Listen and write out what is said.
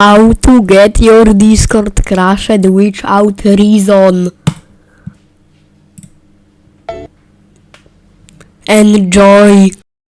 how to get your Discord crashed without reason. Enjoy.